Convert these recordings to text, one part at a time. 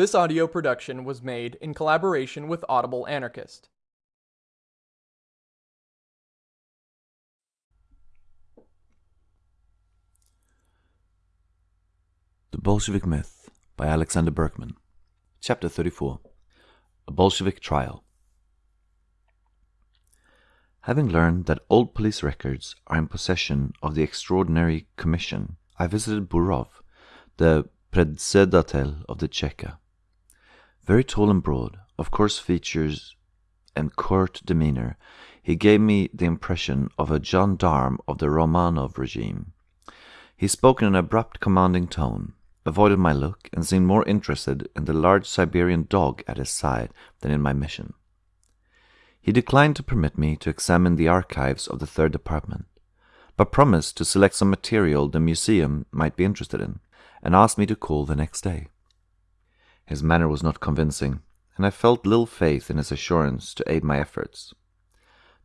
This audio production was made in collaboration with Audible Anarchist. The Bolshevik Myth by Alexander Berkman. Chapter 34 A Bolshevik Trial. Having learned that old police records are in possession of the Extraordinary Commission, I visited Burov, the predsedatel of the Cheka. Very tall and broad, of coarse features and curt demeanor, he gave me the impression of a gendarme of the Romanov regime. He spoke in an abrupt, commanding tone, avoided my look, and seemed more interested in the large Siberian dog at his side than in my mission. He declined to permit me to examine the archives of the Third Department, but promised to select some material the museum might be interested in, and asked me to call the next day. His manner was not convincing, and I felt little faith in his assurance to aid my efforts.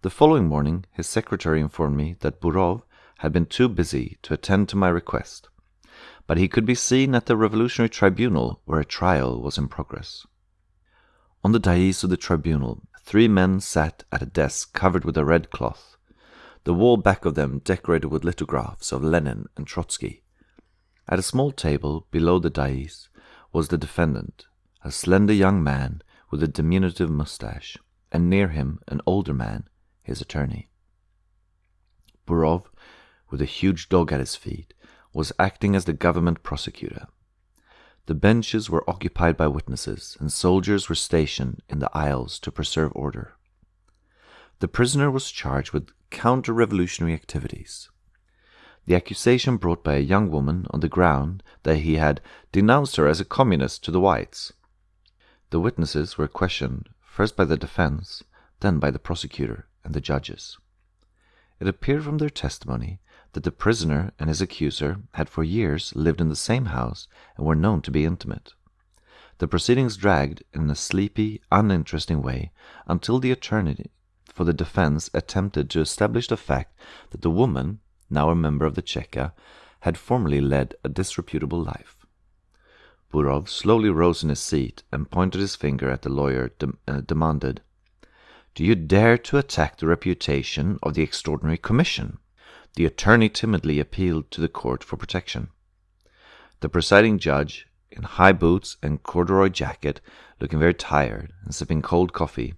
The following morning his secretary informed me that Burov had been too busy to attend to my request, but he could be seen at the Revolutionary Tribunal where a trial was in progress. On the dais of the tribunal, three men sat at a desk covered with a red cloth, the wall back of them decorated with lithographs of Lenin and Trotsky. At a small table below the dais was the defendant, a slender young man with a diminutive mustache, and near him an older man, his attorney. Burov, with a huge dog at his feet, was acting as the government prosecutor. The benches were occupied by witnesses, and soldiers were stationed in the aisles to preserve order. The prisoner was charged with counter revolutionary activities. The accusation brought by a young woman on the ground that he had denounced her as a communist to the whites. The witnesses were questioned first by the defense, then by the prosecutor and the judges. It appeared from their testimony that the prisoner and his accuser had for years lived in the same house and were known to be intimate. The proceedings dragged in a sleepy, uninteresting way until the attorney for the defense attempted to establish the fact that the woman, now a member of the Cheka, had formerly led a disreputable life. Burov slowly rose in his seat and pointed his finger at the lawyer, de uh, demanded, Do you dare to attack the reputation of the Extraordinary Commission? The attorney timidly appealed to the court for protection. The presiding judge, in high boots and corduroy jacket, looking very tired and sipping cold coffee,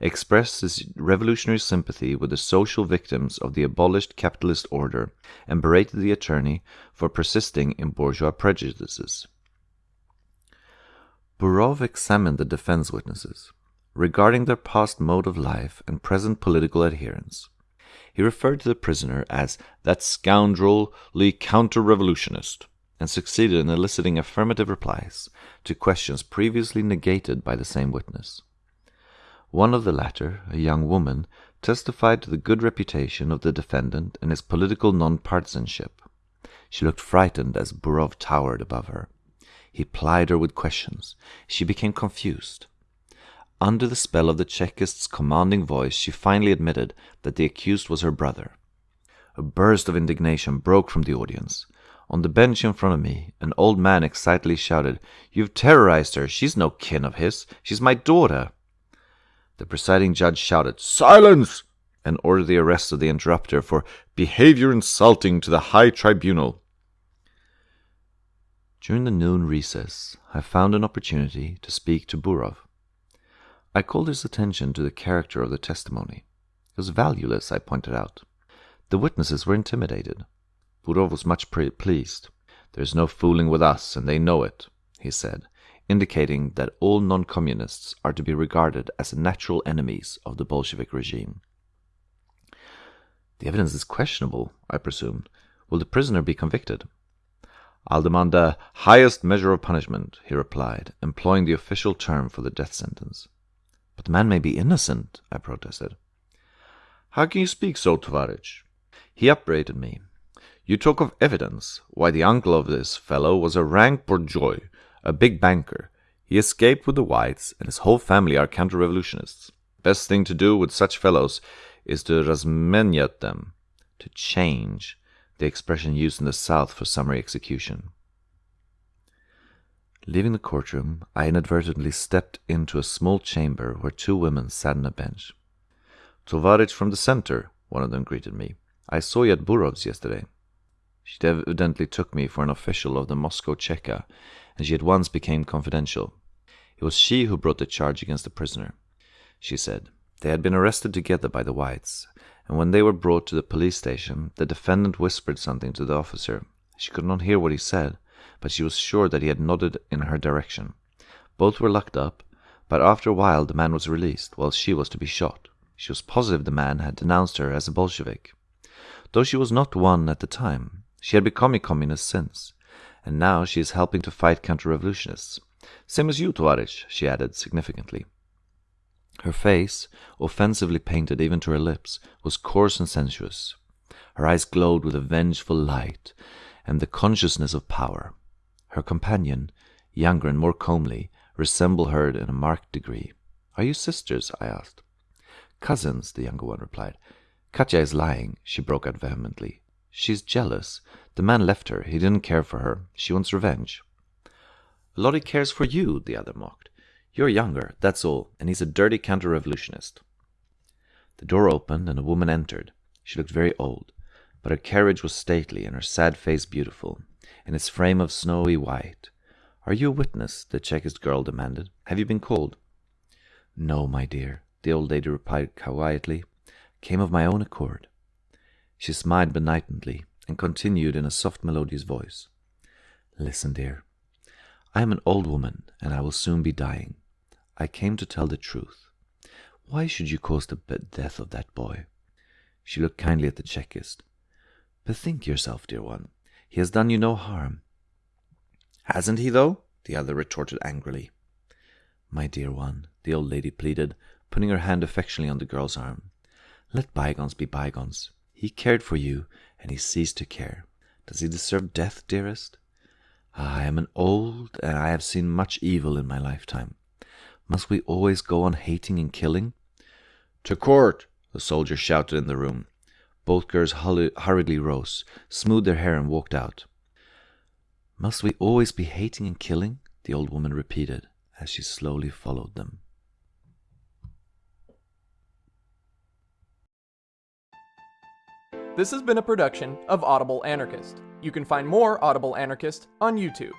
expressed his revolutionary sympathy with the social victims of the abolished capitalist order and berated the attorney for persisting in bourgeois prejudices. Burov examined the defense witnesses regarding their past mode of life and present political adherence. He referred to the prisoner as that scoundrelly counter revolutionist and succeeded in eliciting affirmative replies to questions previously negated by the same witness. One of the latter, a young woman, testified to the good reputation of the defendant and his political non-partisanship. She looked frightened as Burov towered above her. He plied her with questions. She became confused. Under the spell of the Chekist's commanding voice, she finally admitted that the accused was her brother. A burst of indignation broke from the audience. On the bench in front of me, an old man excitedly shouted, You've terrorized her. She's no kin of his. She's my daughter. The presiding judge shouted, Silence! and ordered the arrest of the interrupter for behavior insulting to the high tribunal. During the noon recess, I found an opportunity to speak to Burov. I called his attention to the character of the testimony. It was valueless, I pointed out. The witnesses were intimidated. Burov was much pleased. There's no fooling with us, and they know it, he said, indicating that all non-communists are to be regarded as natural enemies of the Bolshevik regime. The evidence is questionable, I presumed. Will the prisoner be convicted? I'll demand the highest measure of punishment, he replied, employing the official term for the death sentence. But the man may be innocent, I protested. How can you speak so, Tovarich? He upbraided me. You talk of evidence. Why, the uncle of this fellow was a rank bourgeois, a big banker. He escaped with the whites, and his whole family are counter-revolutionists. Best thing to do with such fellows is to razmenyat them, to change, the expression used in the South for summary execution. Leaving the courtroom, I inadvertently stepped into a small chamber where two women sat on a bench. Tovarich from the center, one of them greeted me. I saw you at Burov's yesterday. She evidently took me for an official of the Moscow Cheka, and she at once became confidential. It was she who brought the charge against the prisoner. She said they had been arrested together by the whites, and when they were brought to the police station, the defendant whispered something to the officer. She could not hear what he said, but she was sure that he had nodded in her direction. Both were locked up, but after a while the man was released, while she was to be shot. She was positive the man had denounced her as a Bolshevik. Though she was not one at the time, she had become a communist since, and now she is helping to fight counter-revolutionists. Same as you, Tovarich, she added significantly. Her face, offensively painted even to her lips, was coarse and sensuous. Her eyes glowed with a vengeful light and the consciousness of power. Her companion, younger and more comely, resembled her in a marked degree. Are you sisters? I asked. Cousins, the younger one replied. Katya is lying, she broke out vehemently. She's jealous. The man left her. He didn't care for her. She wants revenge. Lottie cares for you, the other mocked. You're younger, that's all, and he's a dirty counter-revolutionist. The door opened and a woman entered. She looked very old, but her carriage was stately and her sad face beautiful, in its frame of snowy white. Are you a witness? the Chekist girl demanded. Have you been called? No, my dear, the old lady replied quietly. Came of my own accord. She smiled benignantly and continued in a soft, melodious voice. Listen, dear. I am an old woman, and I will soon be dying. I came to tell the truth. Why should you cause the death of that boy? She looked kindly at the Chekist. Bethink yourself, dear one. He has done you no harm. Hasn't he, though? The other retorted angrily. My dear one, the old lady pleaded, putting her hand affectionately on the girl's arm. Let bygones be bygones. He cared for you, and he ceased to care. Does he deserve death, dearest? Ah, I am an old, and I have seen much evil in my lifetime. Must we always go on hating and killing? To court! a soldier shouted in the room. Both girls hurriedly rose, smoothed their hair, and walked out. Must we always be hating and killing? the old woman repeated as she slowly followed them. This has been a production of Audible Anarchist. You can find more Audible Anarchist on YouTube.